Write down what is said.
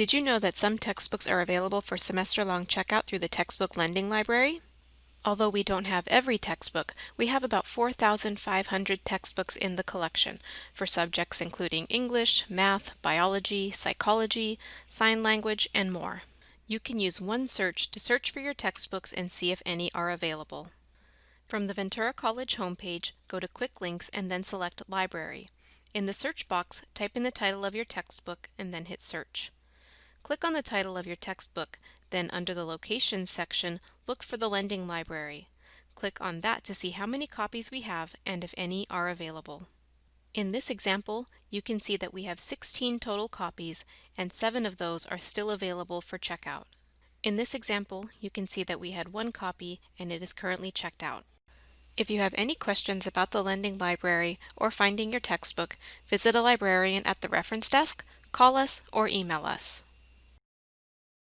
Did you know that some textbooks are available for semester-long checkout through the Textbook Lending Library? Although we don't have every textbook, we have about 4,500 textbooks in the collection for subjects including English, math, biology, psychology, sign language, and more. You can use one search to search for your textbooks and see if any are available. From the Ventura College homepage, go to Quick Links and then select Library. In the search box, type in the title of your textbook and then hit Search. Click on the title of your textbook, then under the Locations section, look for the Lending Library. Click on that to see how many copies we have and if any are available. In this example, you can see that we have 16 total copies and 7 of those are still available for checkout. In this example, you can see that we had one copy and it is currently checked out. If you have any questions about the Lending Library or finding your textbook, visit a librarian at the reference desk, call us, or email us.